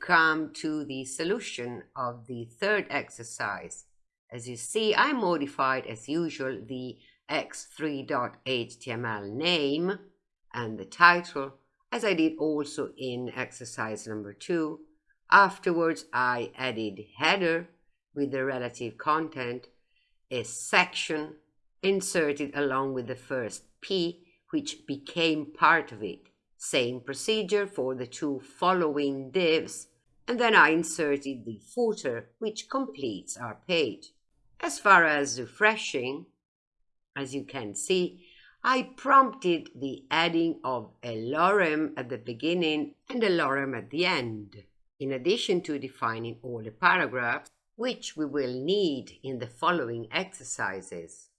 come to the solution of the third exercise. As you see, I modified as usual the x3.html name and the title, as I did also in exercise number two. Afterwards, I added header with the relative content, a section inserted along with the first P, which became part of it. Same procedure for the two following divs, and then I inserted the footer, which completes our page. As far as refreshing, as you can see, I prompted the adding of a lorem at the beginning and a lorem at the end, in addition to defining all the paragraphs, which we will need in the following exercises.